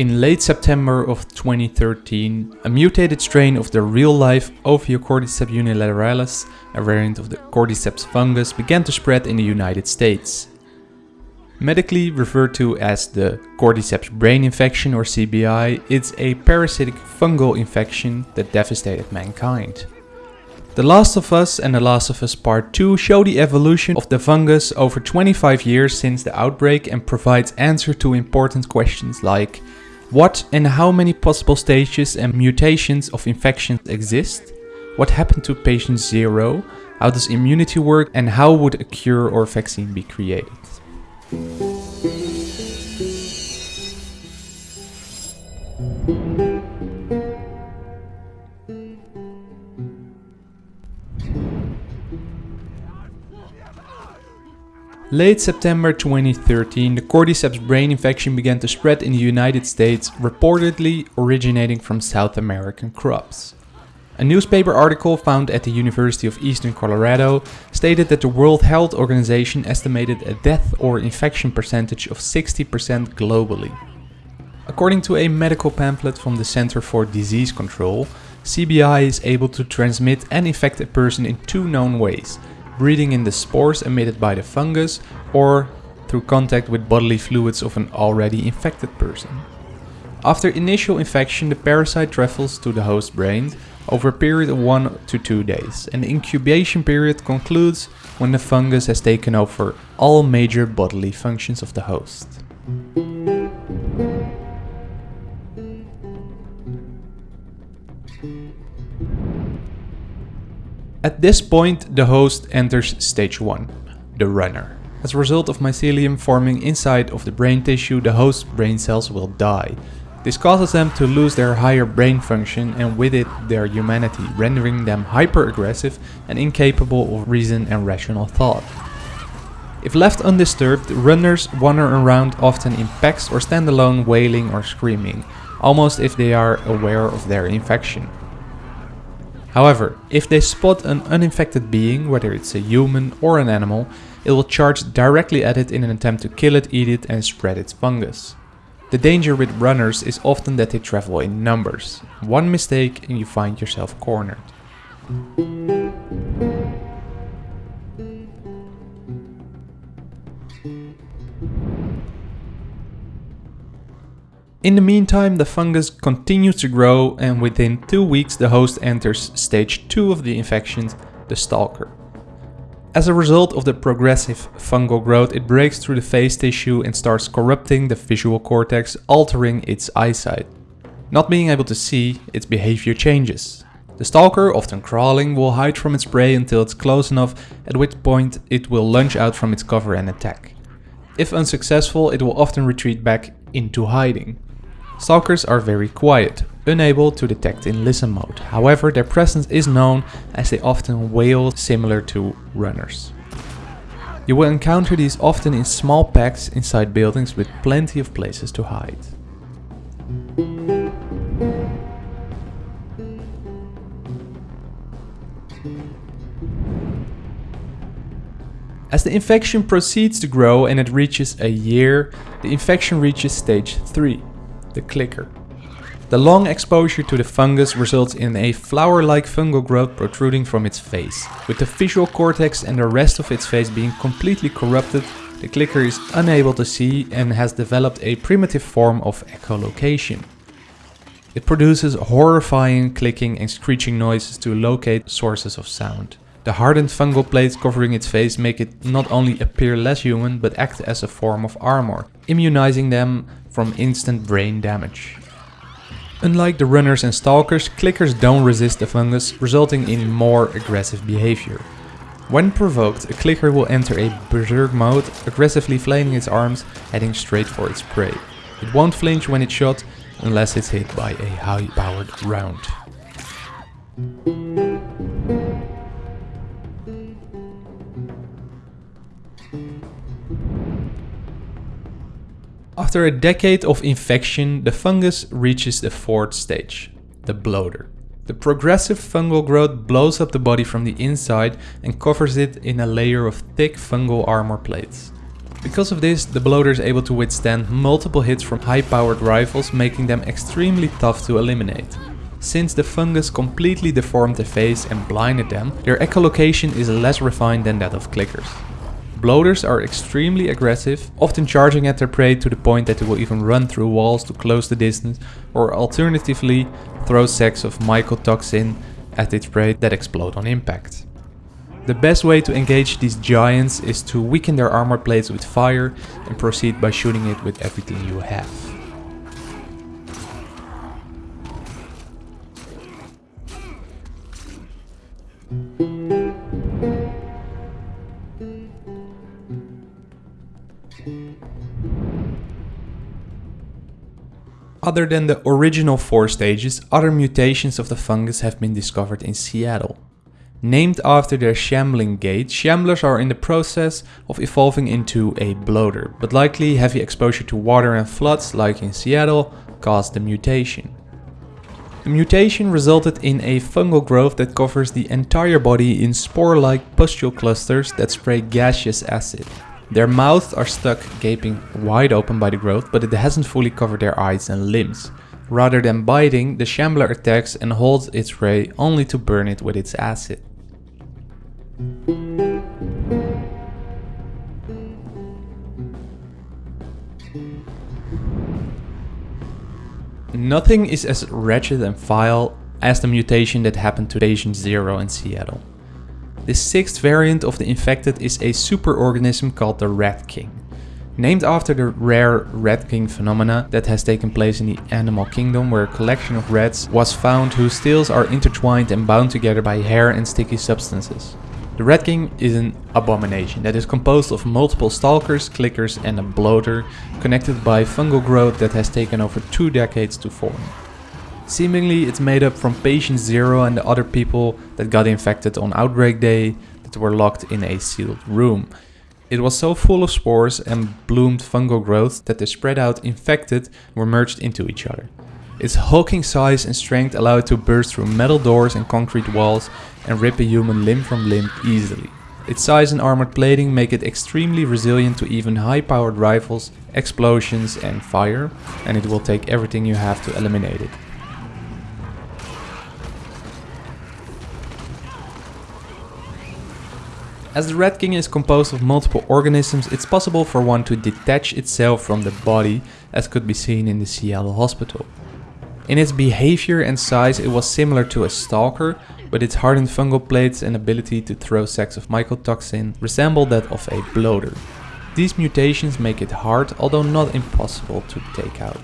In late September of 2013, a mutated strain of the real-life Ophiocordyceps unilateralis, a variant of the cordyceps fungus, began to spread in the United States. Medically referred to as the cordyceps brain infection or CBI, it's a parasitic fungal infection that devastated mankind. The Last of Us and The Last of Us Part 2 show the evolution of the fungus over 25 years since the outbreak and provides answer to important questions like what and how many possible stages and mutations of infections exist? What happened to patient 0? How does immunity work and how would a cure or vaccine be created? Late September 2013, the cordyceps brain infection began to spread in the United States, reportedly originating from South American crops. A newspaper article found at the University of Eastern Colorado stated that the World Health Organization estimated a death or infection percentage of 60% globally. According to a medical pamphlet from the Center for Disease Control, CBI is able to transmit and infect a person in two known ways – breathing in the spores emitted by the fungus or through contact with bodily fluids of an already infected person. After initial infection, the parasite travels to the host brain over a period of 1 to 2 days, and the incubation period concludes when the fungus has taken over all major bodily functions of the host. At this point, the host enters stage 1, the runner. As a result of mycelium forming inside of the brain tissue, the host brain cells will die. This causes them to lose their higher brain function and with it their humanity, rendering them hyper-aggressive and incapable of reason and rational thought. If left undisturbed, runners wander around often in packs or stand alone wailing or screaming, almost if they are aware of their infection. However, if they spot an uninfected being, whether it's a human or an animal, it will charge directly at it in an attempt to kill it, eat it and spread its fungus. The danger with runners is often that they travel in numbers. One mistake and you find yourself cornered. In the meantime, the fungus continues to grow and within two weeks the host enters stage 2 of the infection, the stalker. As a result of the progressive fungal growth, it breaks through the face tissue and starts corrupting the visual cortex, altering its eyesight. Not being able to see, its behavior changes. The stalker, often crawling, will hide from its prey until it's close enough, at which point it will lunge out from its cover and attack. If unsuccessful, it will often retreat back into hiding. Stalkers are very quiet, unable to detect in listen mode. However, their presence is known as they often wail similar to runners. You will encounter these often in small packs inside buildings with plenty of places to hide. As the infection proceeds to grow and it reaches a year, the infection reaches stage 3 the clicker. The long exposure to the fungus results in a flower-like fungal growth protruding from its face. With the visual cortex and the rest of its face being completely corrupted, the clicker is unable to see and has developed a primitive form of echolocation. It produces horrifying clicking and screeching noises to locate sources of sound. The hardened fungal plates covering its face make it not only appear less human, but act as a form of armor, immunizing them from instant brain damage. Unlike the runners and stalkers, clickers don't resist the fungus, resulting in more aggressive behavior. When provoked, a clicker will enter a berserk mode, aggressively flailing its arms, heading straight for its prey. It won't flinch when it's shot, unless it's hit by a high-powered round. After a decade of infection, the fungus reaches the fourth stage, the bloater. The progressive fungal growth blows up the body from the inside and covers it in a layer of thick fungal armor plates. Because of this, the bloater is able to withstand multiple hits from high-powered rifles, making them extremely tough to eliminate. Since the fungus completely deformed the face and blinded them, their echolocation is less refined than that of clickers. Bloaters are extremely aggressive, often charging at their prey to the point that they will even run through walls to close the distance, or alternatively throw sacks of mycotoxin at its prey that explode on impact. The best way to engage these giants is to weaken their armor plates with fire and proceed by shooting it with everything you have. Other than the original four stages, other mutations of the fungus have been discovered in Seattle. Named after their shambling gait, shamblers are in the process of evolving into a bloater, but likely heavy exposure to water and floods, like in Seattle, caused the mutation. The mutation resulted in a fungal growth that covers the entire body in spore-like pustule clusters that spray gaseous acid. Their mouths are stuck gaping wide open by the growth, but it hasn't fully covered their eyes and limbs. Rather than biting, the shambler attacks and holds its prey only to burn it with its acid. Nothing is as wretched and vile as the mutation that happened to Patient Zero in Seattle. The sixth variant of the infected is a superorganism called the Rat King. Named after the rare Rat King phenomena that has taken place in the animal kingdom where a collection of rats was found whose tails are intertwined and bound together by hair and sticky substances. The Rat King is an abomination that is composed of multiple stalkers, clickers and a bloater connected by fungal growth that has taken over two decades to form. Seemingly it's made up from patient zero and the other people that got infected on outbreak day that were locked in a sealed room. It was so full of spores and bloomed fungal growth that the spread out infected were merged into each other. Its hulking size and strength allow it to burst through metal doors and concrete walls and rip a human limb from limb easily. Its size and armored plating make it extremely resilient to even high-powered rifles, explosions and fire, and it will take everything you have to eliminate it. As the Rat King is composed of multiple organisms, it's possible for one to detach itself from the body, as could be seen in the Seattle hospital. In its behavior and size it was similar to a stalker, but its hardened fungal plates and ability to throw sacks of mycotoxin resemble that of a bloater. These mutations make it hard, although not impossible to take out.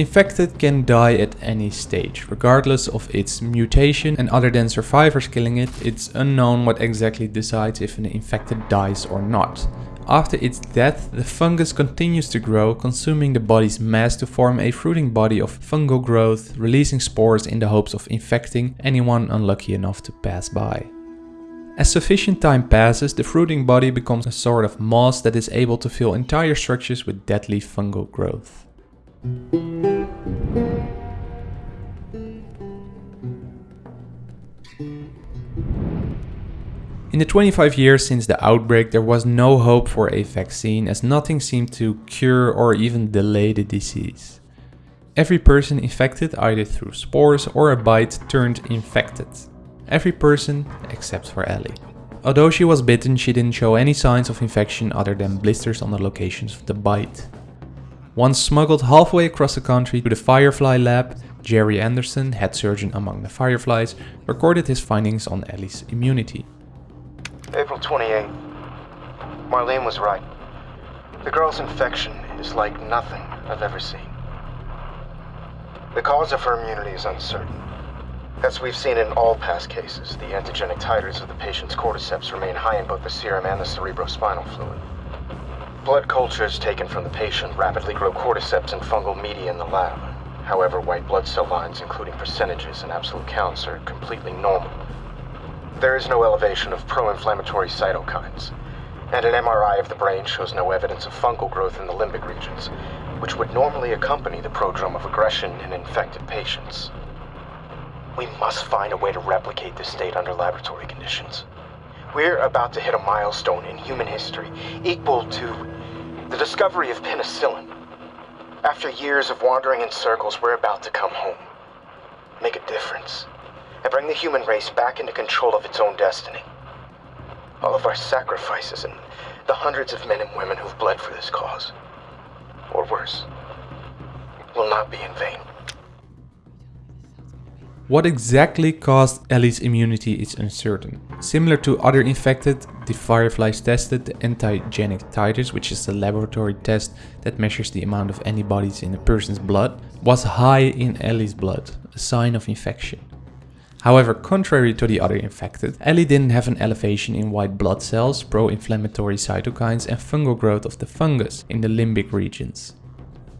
Infected can die at any stage, regardless of its mutation and other than survivors killing it, it's unknown what exactly decides if an infected dies or not. After its death, the fungus continues to grow, consuming the body's mass to form a fruiting body of fungal growth, releasing spores in the hopes of infecting anyone unlucky enough to pass by. As sufficient time passes, the fruiting body becomes a sort of moss that is able to fill entire structures with deadly fungal growth. In the 25 years since the outbreak, there was no hope for a vaccine as nothing seemed to cure or even delay the disease. Every person infected either through spores or a bite turned infected. Every person except for Ellie. Although she was bitten, she didn't show any signs of infection other than blisters on the locations of the bite. Once smuggled halfway across the country to the Firefly lab, Jerry Anderson, head surgeon among the Fireflies, recorded his findings on Ellie's immunity. April 28. Marlene was right. The girl's infection is like nothing I've ever seen. The cause of her immunity is uncertain. As we've seen in all past cases, the antigenic titers of the patient's cordyceps remain high in both the serum and the cerebrospinal fluid. Blood cultures taken from the patient rapidly grow cordyceps and fungal media in the lab. However, white blood cell lines, including percentages and absolute counts, are completely normal. There is no elevation of pro-inflammatory cytokines. And an MRI of the brain shows no evidence of fungal growth in the limbic regions, which would normally accompany the prodrome of aggression in infected patients. We must find a way to replicate this state under laboratory conditions. We're about to hit a milestone in human history equal to the discovery of penicillin. After years of wandering in circles, we're about to come home. Make a difference. And bring the human race back into control of its own destiny. All of our sacrifices and the hundreds of men and women who've bled for this cause, or worse, will not be in vain. What exactly caused Ellie's immunity is uncertain. Similar to other infected, the Fireflies tested the antigenic titers, which is a laboratory test that measures the amount of antibodies in a person's blood, was high in Ellie's blood, a sign of infection. However, contrary to the other infected, Ellie didn't have an elevation in white blood cells, pro-inflammatory cytokines and fungal growth of the fungus in the limbic regions.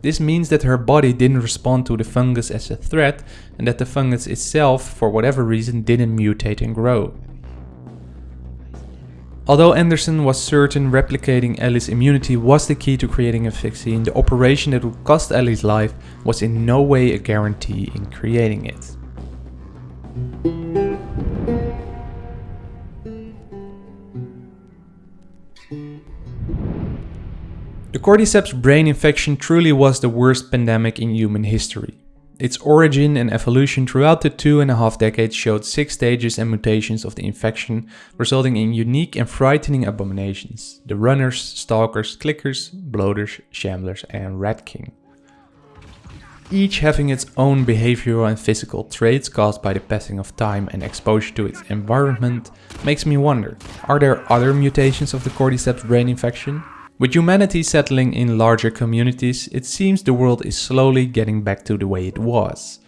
This means that her body didn't respond to the fungus as a threat and that the fungus itself, for whatever reason, didn't mutate and grow. Although Anderson was certain replicating Ellie's immunity was the key to creating a vaccine, the operation that would cost Ellie's life was in no way a guarantee in creating it. The cordyceps brain infection truly was the worst pandemic in human history. Its origin and evolution throughout the two and a half decades showed six stages and mutations of the infection, resulting in unique and frightening abominations. The runners, stalkers, clickers, bloaters, shamblers and rat king. Each having its own behavioral and physical traits caused by the passing of time and exposure to its environment, makes me wonder, are there other mutations of the cordyceps brain infection? With humanity settling in larger communities, it seems the world is slowly getting back to the way it was.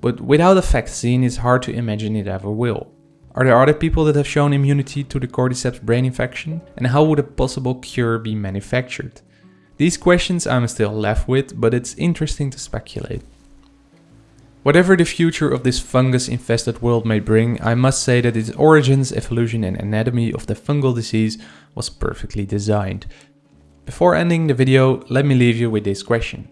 But without a vaccine, it's hard to imagine it ever will. Are there other people that have shown immunity to the cordyceps brain infection? And how would a possible cure be manufactured? These questions I'm still left with, but it's interesting to speculate. Whatever the future of this fungus-infested world may bring, I must say that its origins, evolution and anatomy of the fungal disease was perfectly designed. Before ending the video, let me leave you with this question.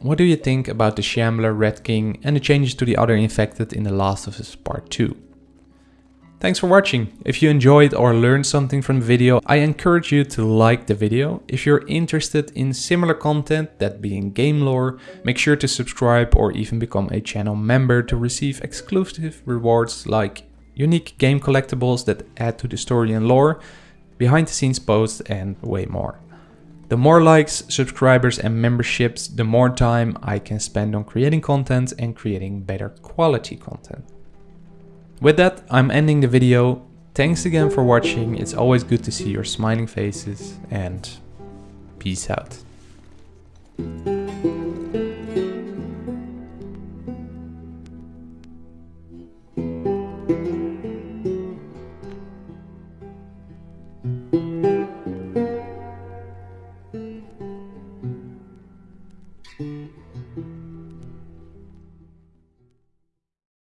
What do you think about the Shambler, Rat King and the changes to the other infected in The Last of Us Part 2? Thanks for watching. If you enjoyed or learned something from the video, I encourage you to like the video. If you're interested in similar content, that being game lore, make sure to subscribe or even become a channel member to receive exclusive rewards like unique game collectibles that add to the story and lore, behind the scenes posts and way more. The more likes, subscribers and memberships, the more time I can spend on creating content and creating better quality content. With that, I'm ending the video. Thanks again for watching. It's always good to see your smiling faces and peace out.